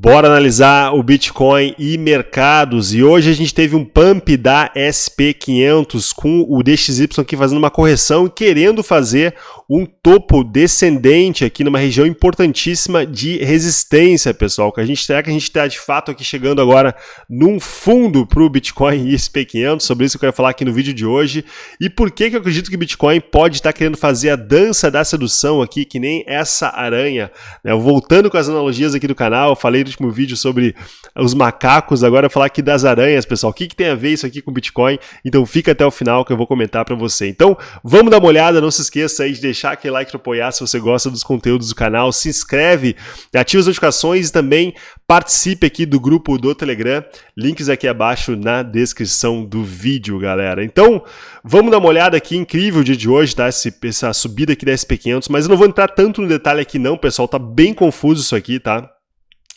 Bora analisar o Bitcoin e mercados. E hoje a gente teve um pump da SP500 com o DXY aqui fazendo uma correção e querendo fazer um topo descendente aqui numa região importantíssima de resistência, pessoal. Que a gente, será que a gente está de fato aqui chegando agora num fundo para o Bitcoin e SP500? Sobre isso eu quero falar aqui no vídeo de hoje. E por que, que eu acredito que o Bitcoin pode estar querendo fazer a dança da sedução aqui, que nem essa aranha. Né? Voltando com as analogias aqui do canal, falei último vídeo sobre os macacos, agora falar aqui das aranhas, pessoal. O que, que tem a ver isso aqui com Bitcoin? Então fica até o final que eu vou comentar para você. Então vamos dar uma olhada, não se esqueça aí de deixar aquele like para apoiar se você gosta dos conteúdos do canal, se inscreve, ativa as notificações e também participe aqui do grupo do Telegram, links aqui abaixo na descrição do vídeo, galera. Então, vamos dar uma olhada aqui, incrível o dia de hoje, tá? essa subida aqui da SP500, mas eu não vou entrar tanto no detalhe aqui não, pessoal, tá bem confuso isso aqui, tá?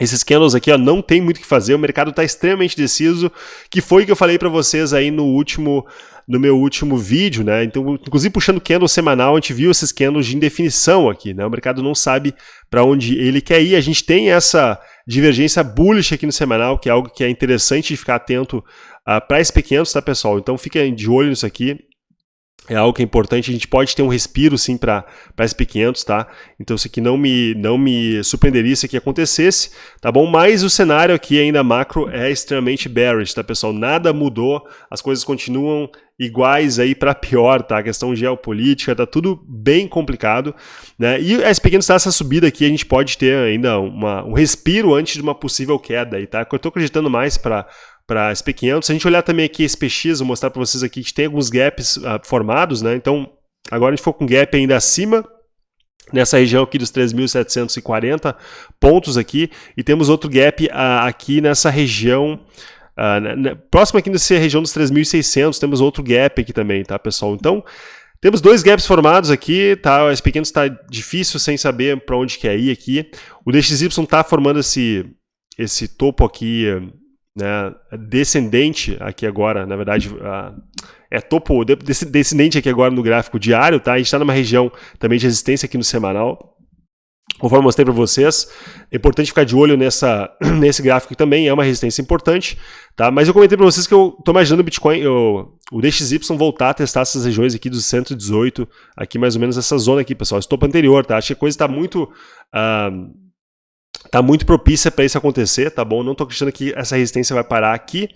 Esses candles aqui ó, não tem muito o que fazer, o mercado está extremamente deciso, que foi o que eu falei para vocês aí no último no meu último vídeo, né? Então, inclusive puxando candle semanal, a gente viu esses candles de indefinição aqui, né? O mercado não sabe para onde ele quer ir. A gente tem essa divergência bullish aqui no semanal, que é algo que é interessante de ficar atento uh, para SP500, tá, pessoal? Então, fiquem de olho nisso aqui é algo que é importante, a gente pode ter um respiro sim para SP500, tá? Então isso aqui não me, não me surpreenderia se aqui acontecesse, tá bom? Mas o cenário aqui ainda macro é extremamente bearish, tá pessoal? Nada mudou, as coisas continuam iguais aí para pior, tá? A questão geopolítica, tá tudo bem complicado, né? E a SP500 está essa subida aqui, a gente pode ter ainda uma, um respiro antes de uma possível queda aí, tá? Eu estou acreditando mais para para SP500. Se a gente olhar também aqui SPX, vou mostrar para vocês aqui que tem alguns gaps uh, formados, né? Então, agora a gente for com gap ainda acima, nessa região aqui dos 3.740 pontos aqui, e temos outro gap uh, aqui nessa região, uh, próximo aqui nessa região dos 3.600, temos outro gap aqui também, tá, pessoal? Então, temos dois gaps formados aqui, tá? O SP500 está difícil sem saber para onde quer ir aqui. O DXY está formando esse, esse topo aqui né, descendente aqui agora, na verdade, é topo descendente aqui agora no gráfico diário, tá? A gente está numa região também de resistência aqui no semanal. Conforme mostrei para vocês, é importante ficar de olho nessa, nesse gráfico também, é uma resistência importante, tá? Mas eu comentei para vocês que eu estou imaginando o Bitcoin, eu, o DXY voltar a testar essas regiões aqui dos 118, aqui mais ou menos essa zona aqui, pessoal, esse topo anterior, tá? Acho que a coisa está muito... Uh, tá muito propícia para isso acontecer, tá bom? Não estou acreditando que essa resistência vai parar aqui,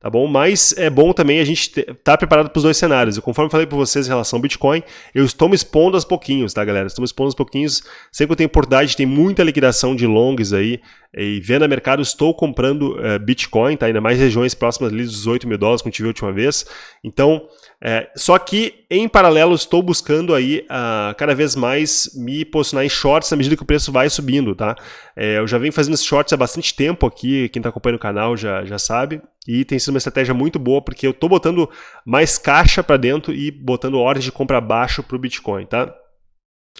tá bom? Mas é bom também a gente estar tá preparado para os dois cenários. E conforme eu falei para vocês em relação ao Bitcoin, eu estou me expondo aos pouquinhos, tá, galera? Estou me expondo aos pouquinhos. Sempre que eu tenho oportunidade, tem muita liquidação de longs aí. E vendo a mercado, estou comprando uh, Bitcoin, tá? Ainda mais regiões próximas ali dos 18 mil dólares, como tive a última vez. Então, é, só que, em paralelo, estou buscando aí uh, cada vez mais me posicionar em shorts à medida que o preço vai subindo, tá? É, eu já venho fazendo shorts há bastante tempo aqui, quem está acompanhando o canal já, já sabe, e tem sido uma estratégia muito boa, porque eu estou botando mais caixa para dentro e botando ordens de compra baixo para o Bitcoin, tá?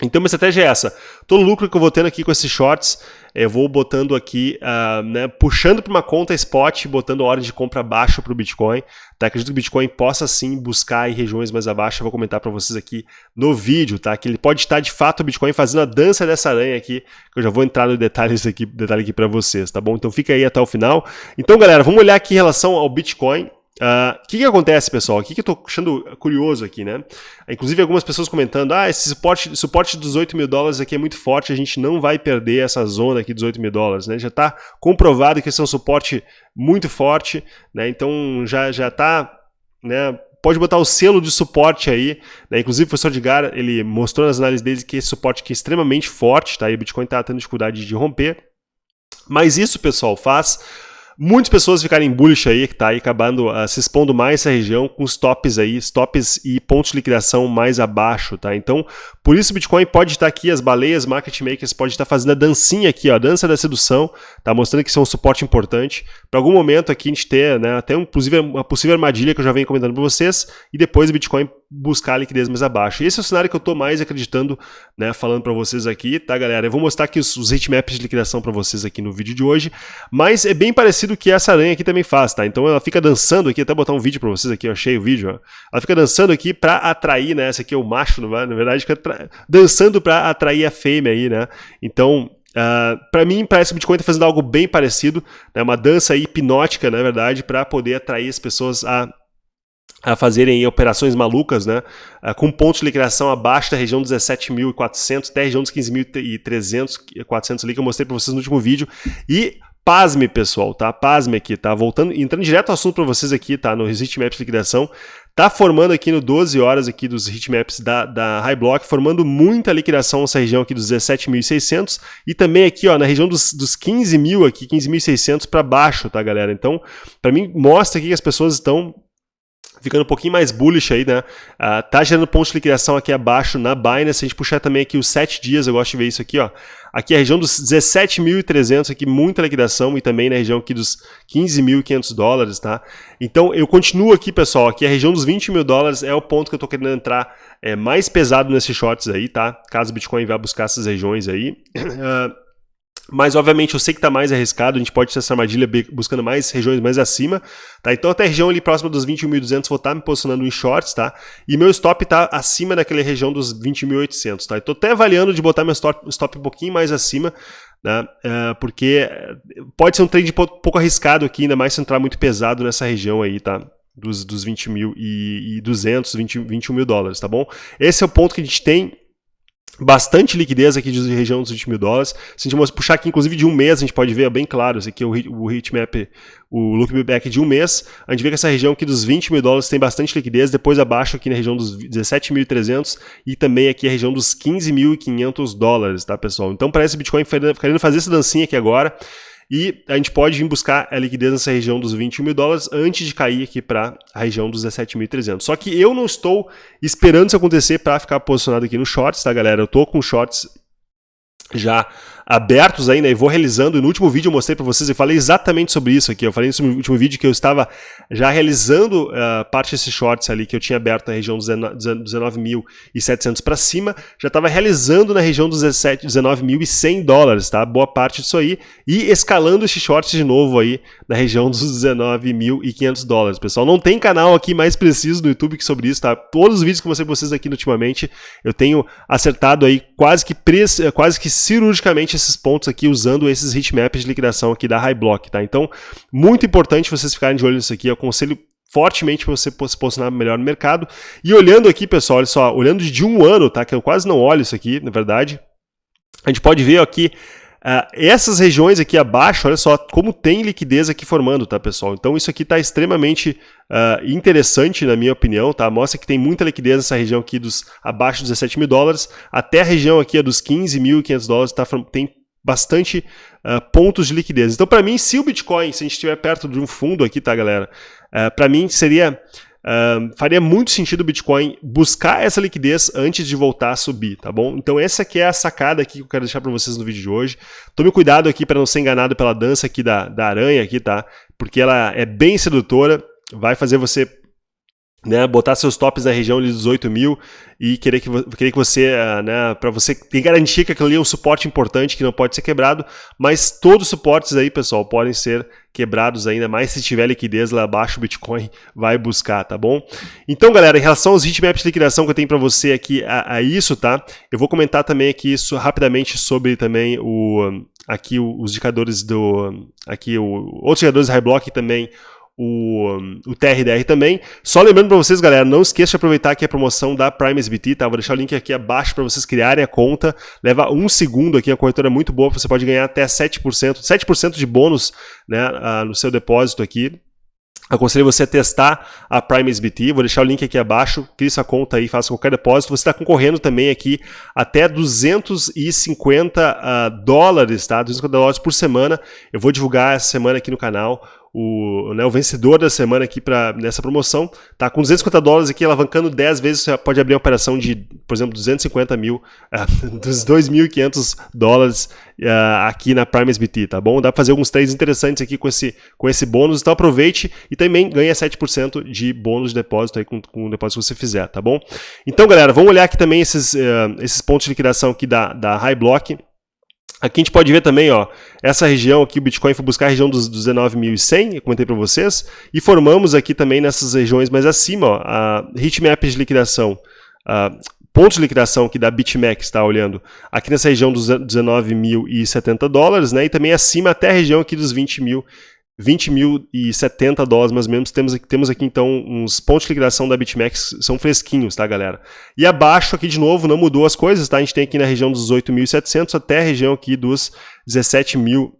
Então, minha estratégia é essa. Todo lucro que eu vou tendo aqui com esses shorts, eu vou botando aqui, uh, né, puxando para uma conta spot, botando ordem de compra baixo para o Bitcoin. Tá? Acredito que o Bitcoin possa sim buscar em regiões mais abaixo. Eu vou comentar para vocês aqui no vídeo, tá? Que ele pode estar de fato o Bitcoin fazendo a dança dessa aranha aqui, que eu já vou entrar no detalhes aqui, detalhe aqui para vocês, tá bom? Então fica aí até o final. Então, galera, vamos olhar aqui em relação ao Bitcoin. O uh, ah, que, que acontece, pessoal? O que, que eu estou achando curioso aqui, né? Inclusive, algumas pessoas comentando, ah, esse suporte, suporte de 18 mil dólares aqui é muito forte, a gente não vai perder essa zona aqui de 18 mil dólares, né? Já está comprovado que esse é um suporte muito forte, né? Então, já já está, né? Pode botar o selo de suporte aí, né? Inclusive, o professor Edgar, ele mostrou nas análises dele que esse suporte aqui é extremamente forte, tá? E o Bitcoin está tendo dificuldade de romper. Mas isso, pessoal, faz Muitas pessoas ficarem bullish aí, que está aí acabando uh, se expondo mais essa região com os tops aí, stops e pontos de liquidação mais abaixo, tá? Então, por isso o Bitcoin pode estar aqui, as baleias, market makers pode estar fazendo a dancinha aqui, ó, a dança da sedução, tá? Mostrando que isso é um suporte importante. Para algum momento aqui a gente ter, né, até inclusive uma possível armadilha que eu já venho comentando para vocês, e depois o Bitcoin buscar a liquidez mais abaixo. esse é o cenário que eu estou mais acreditando, né, falando para vocês aqui, tá, galera? Eu vou mostrar aqui os, os hitmaps de liquidação para vocês aqui no vídeo de hoje, mas é bem parecido que essa aranha aqui também faz, tá? Então ela fica dançando aqui, até botar um vídeo para vocês aqui, eu achei o vídeo, ó. Ela fica dançando aqui para atrair, né? Essa aqui é o macho, na verdade, fica dançando para atrair a fêmea aí, né? Então, Uh, para mim, parece que o Bitcoin está fazendo algo bem parecido, né, uma dança hipnótica, na verdade, para poder atrair as pessoas a a fazerem operações malucas, né, uh, com pontos de liquidação abaixo da região dos 17.400 até a região dos 15.300, 400 ali que eu mostrei para vocês no último vídeo. E pasme, pessoal, tá? Pasme aqui, tá? Voltando, entrando direto ao assunto para vocês aqui, tá? No Heatmaps de liquidação. Tá formando aqui no 12 horas aqui dos heatmaps da, da High Block, formando muita liquidação nessa região aqui dos 17.600 e também aqui ó, na região dos, dos 15.000 aqui, 15.600 para baixo, tá galera? Então, para mim, mostra aqui que as pessoas estão ficando um pouquinho mais bullish aí, né? Uh, tá gerando pontos de liquidação aqui abaixo na Binance. Se a gente puxar também aqui os 7 dias, eu gosto de ver isso aqui, ó. Aqui a região dos 17.300, aqui muita liquidação e também na região aqui dos 15.500 dólares, tá? Então eu continuo aqui, pessoal, aqui a região dos 20 mil dólares é o ponto que eu tô querendo entrar é, mais pesado nesses shorts aí, tá? Caso o Bitcoin vá buscar essas regiões aí. Uh, Mas, obviamente, eu sei que está mais arriscado, a gente pode ter essa armadilha buscando mais regiões mais acima, tá? Então, até a região ali próxima dos 21.200 vou estar tá me posicionando em shorts, tá? E meu stop está acima daquela região dos 20.800, tá? Estou até avaliando de botar meu stop, stop um pouquinho mais acima, né? É, porque pode ser um trade pouco arriscado aqui, ainda mais se entrar muito pesado nessa região aí, tá? Dos, dos 20 mil e, e 200, 20, 21 mil dólares, tá bom? Esse é o ponto que a gente tem bastante liquidez aqui de região dos 20 mil dólares. Se a gente puxar aqui, inclusive, de um mês, a gente pode ver bem claro, esse aqui é o, o heatmap, o look back de um mês. A gente vê que essa região aqui dos 20 mil dólares tem bastante liquidez, depois abaixo aqui na região dos 17.300 e também aqui a região dos 15.500 dólares, tá, pessoal? Então parece o Bitcoin querendo fazer essa dancinha aqui agora. E a gente pode vir buscar a liquidez nessa região dos 21 mil dólares antes de cair aqui para a região dos 17.300. Só que eu não estou esperando isso acontecer para ficar posicionado aqui no shorts, tá galera? Eu estou com shorts já abertos ainda e vou realizando. E no último vídeo eu mostrei para vocês e falei exatamente sobre isso aqui. Eu falei no último vídeo que eu estava já realizando uh, parte desses shorts ali que eu tinha aberto na região dos 19.700 para cima. Já estava realizando na região dos 19.100 dólares, tá? Boa parte disso aí. E escalando esses shorts de novo aí na região dos 19.500 dólares, pessoal. Não tem canal aqui mais preciso no YouTube que sobre isso, tá? Todos os vídeos que eu mostrei para vocês aqui ultimamente, eu tenho acertado aí quase que, quase que cirurgicamente esses pontos aqui usando esses heatmaps de liquidação aqui da High Block, tá? Então, muito importante vocês ficarem de olho nisso aqui, eu aconselho fortemente para você se posicionar melhor no mercado. E olhando aqui, pessoal, olha só, olhando de um ano, tá? Que eu quase não olho isso aqui, na verdade. A gente pode ver aqui Uh, essas regiões aqui abaixo, olha só como tem liquidez aqui formando, tá pessoal? Então isso aqui está extremamente uh, interessante na minha opinião, tá? Mostra que tem muita liquidez nessa região aqui dos abaixo dos 17 mil dólares, até a região aqui dos 15.500 dólares tá, tem bastante uh, pontos de liquidez. Então para mim, se o Bitcoin, se a gente estiver perto de um fundo aqui, tá galera? para mim seria Faria muito sentido o Bitcoin buscar essa liquidez antes de voltar a subir, tá bom? Então essa aqui é a sacada aqui que eu quero deixar para vocês no vídeo de hoje. Tome cuidado aqui para não ser enganado pela dança aqui da, da aranha aqui, tá? Porque ela é bem sedutora, vai fazer você né, botar seus tops na região de 18 mil e querer que, querer que você, uh, né, para você ter garantia que aquilo ali é um suporte importante que não pode ser quebrado, mas todos os suportes aí, pessoal, podem ser quebrados ainda mais se tiver liquidez lá abaixo, o Bitcoin vai buscar, tá bom? Então, galera, em relação aos heatmaps de liquidação que eu tenho para você aqui a, a, isso, tá? Eu vou comentar também aqui isso rapidamente sobre também o aqui os indicadores do aqui o, outros indicadores High Block também o, o TRDR também. Só lembrando para vocês, galera, não esqueça de aproveitar aqui a promoção da Prime SBT, tá? Vou deixar o link aqui abaixo para vocês criarem a conta. Leva um segundo aqui, a corretora é muito boa, você pode ganhar até 7%, 7% de bônus né, uh, no seu depósito aqui. Aconselho você a testar a Prime SBT, vou deixar o link aqui abaixo, crie sua conta aí, faça qualquer depósito. Você está concorrendo também aqui até 250 uh, ah, dólares, tá? 250 dólares por semana. Eu vou divulgar essa semana aqui no canal o, né, o vencedor da semana aqui pra, nessa promoção, tá com 250 dólares aqui, alavancando 10 vezes, você pode abrir uma operação de, por exemplo, 250 mil, uh, dos 2.500 dólares uh, aqui na Prime SBT, tá bom? Dá para fazer alguns trades interessantes aqui com esse, com esse bônus, então aproveite e também ganha 7% de bônus de depósito aí com, com o depósito que você fizer, tá bom? Então, galera, vamos olhar aqui também esses, uh, esses pontos de liquidação aqui da, da High Block, Aqui a gente pode ver também, ó, essa região aqui, o Bitcoin foi buscar a região dos, 19.100, eu comentei para vocês, e formamos aqui também nessas regiões mais acima, ó, a heatmap de liquidação, uh, pontos de liquidação aqui da BitMEX, está olhando aqui nessa região dos 19.070 dólares, né? E também acima até a região aqui dos 20 mil 20.070 dólares mais ou menos, temos aqui, temos aqui então uns pontos de liquidação da BitMEX, são fresquinhos, tá galera? E abaixo aqui de novo, não mudou as coisas, tá? A gente tem aqui na região dos 8.700 até a região aqui dos 17 mil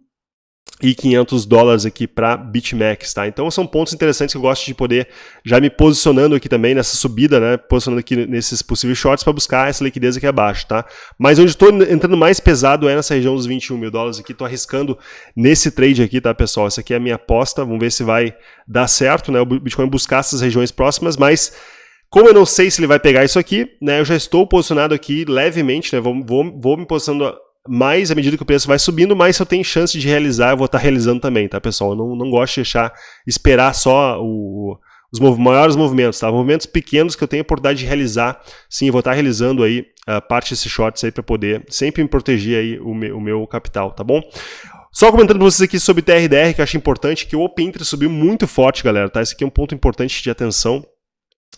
e 500 dólares aqui para BitMEX, tá? Então são pontos interessantes que eu gosto de poder já me posicionando aqui também nessa subida, né? Posicionando aqui nesses possíveis shorts para buscar essa liquidez aqui abaixo, tá? Mas onde estou entrando mais pesado é nessa região dos 21 mil dólares aqui, estou arriscando nesse trade aqui, tá pessoal? Essa aqui é a minha aposta, vamos ver se vai dar certo, né? O Bitcoin buscar essas regiões próximas, mas como eu não sei se ele vai pegar isso aqui, né? Eu já estou posicionado aqui levemente, né? Vou, vou, vou me posicionando mais à medida que o preço vai subindo, mais eu tenho chance de realizar, eu vou estar realizando também, tá, pessoal? Eu não, não gosto de deixar, esperar só o, os mov maiores movimentos, tá? Movimentos pequenos que eu tenho a oportunidade de realizar, sim, eu vou estar realizando aí uh, parte desses shorts aí para poder sempre me proteger aí o, me, o meu capital, tá bom? Só comentando para vocês aqui sobre TRDR, que eu acho importante, que o Open Interest subiu muito forte, galera, tá? Esse aqui é um ponto importante de atenção.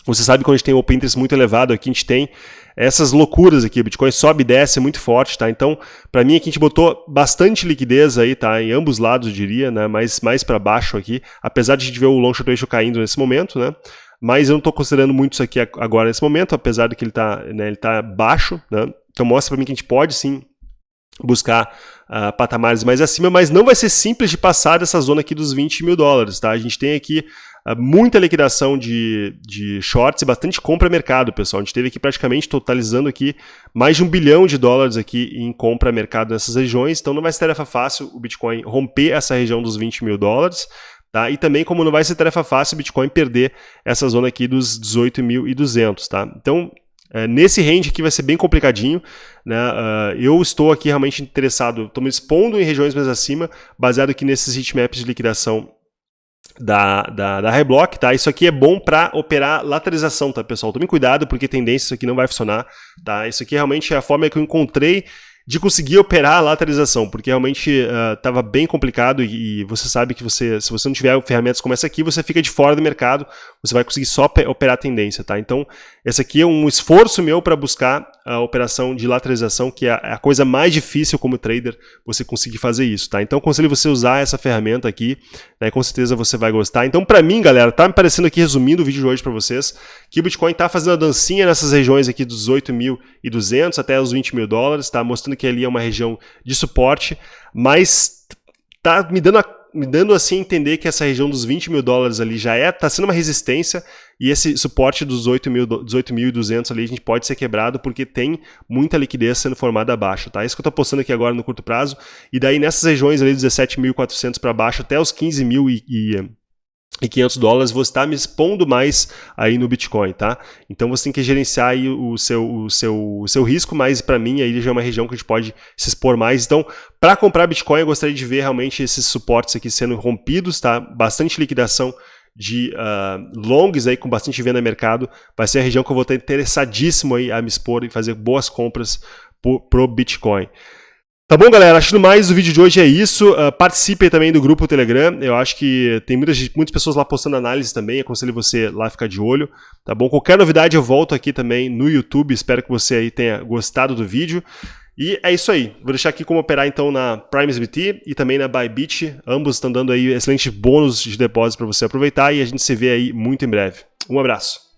Você sabe que quando a gente tem o Open Interest muito elevado, aqui a gente tem essas loucuras aqui, o Bitcoin sobe e desce muito forte, tá? Então, para mim aqui a gente botou bastante liquidez aí, tá? Em ambos lados, eu diria, né? Mais, mais para baixo aqui, apesar de a gente ver o long short ratio caindo nesse momento, né? Mas eu não estou considerando muito isso aqui agora nesse momento, apesar de que ele está né, ele tá baixo, né? Então mostra para mim que a gente pode sim buscar uh, patamares mais acima, mas não vai ser simples de passar dessa zona aqui dos 20 mil dólares, tá? A gente tem aqui uh, muita liquidação de, de shorts e bastante compra mercado, pessoal. A gente teve aqui praticamente totalizando aqui mais de um bilhão de dólares aqui em compra mercado nessas regiões, então não vai ser tarefa fácil o Bitcoin romper essa região dos 20 mil dólares, Tá? E também, como não vai ser tarefa fácil, o Bitcoin perder essa zona aqui dos 18.200. Tá? Então, é, nesse range aqui vai ser bem complicadinho. Né? Uh, eu estou aqui realmente interessado, estou me expondo em regiões mais acima, baseado aqui nesses heatmaps de liquidação da, da, da Reblock, tá? Isso aqui é bom para operar lateralização, tá, pessoal? Tome cuidado, porque tendência isso aqui não vai funcionar, tá? Isso aqui realmente é a forma que eu encontrei de conseguir operar a lateralização, porque realmente estava uh, bem complicado e, e, você sabe que você, se você não tiver ferramentas como essa aqui, você fica de fora do mercado, você vai conseguir só operar a tendência, tá? Então, esse aqui é um esforço meu para buscar a operação de lateralização, que é a coisa mais difícil como trader, você conseguir fazer isso, tá? Então, aconselho você usar essa ferramenta aqui, né? Com certeza você vai gostar. Então, para mim, galera, tá me parecendo aqui, resumindo o vídeo de hoje para vocês, que o Bitcoin tá fazendo a dancinha nessas regiões aqui dos 8.200 até os 20 mil dólares, tá? Mostrando que ali é uma região de suporte, mas tá me dando a me dando assim a entender que essa região dos 20 mil dólares ali já é, tá sendo uma resistência e esse suporte dos 18.200 ali a gente pode ser quebrado porque tem muita liquidez sendo formada abaixo, tá? Isso que eu tô postando aqui agora no curto prazo e daí nessas regiões ali 17.400 para baixo até os 15 mil e, e e 500 dólares, você está me expondo mais aí no Bitcoin, tá? Então você tem que gerenciar aí o seu, o seu, o seu risco, mas para mim aí já é uma região que a gente pode se expor mais. Então, para comprar Bitcoin, eu gostaria de ver realmente esses suportes aqui sendo rompidos, tá? Bastante liquidação de uh, longs aí com bastante venda no mercado, vai ser a região que eu vou estar interessadíssimo aí a me expor e fazer boas compras para o Bitcoin. Tá bom, galera? Acho que mais o vídeo de hoje é isso. Uh, participe também do grupo Telegram. Eu acho que tem muitas, muitas pessoas lá postando análise também. Aconselho você lá ficar de olho. Tá bom? Qualquer novidade eu volto aqui também no YouTube. Espero que você aí tenha gostado do vídeo. E é isso aí. Vou deixar aqui como operar então na PrimeSBT e também na Bybit. Ambos estão dando aí excelentes bônus de depósito para você aproveitar e a gente se vê aí muito em breve. Um abraço.